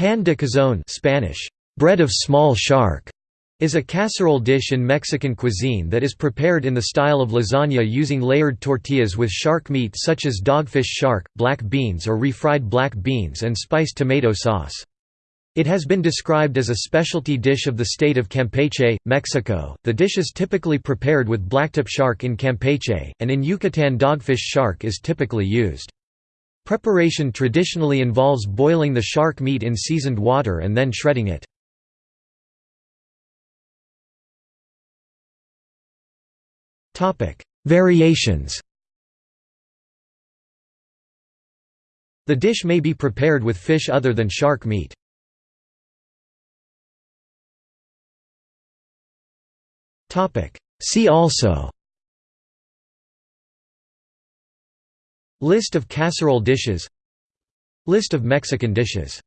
Pan de cazón Spanish, bread of small shark, is a casserole dish in Mexican cuisine that is prepared in the style of lasagna using layered tortillas with shark meat such as dogfish shark, black beans or refried black beans and spiced tomato sauce. It has been described as a specialty dish of the state of Campeche, Mexico. The dish is typically prepared with blacktip shark in Campeche, and in Yucatan dogfish shark is typically used. Preparation traditionally involves boiling the shark meat in seasoned water and then shredding it. Variations The dish may be prepared with fish other than shark meat. See also List of casserole dishes. List of Mexican dishes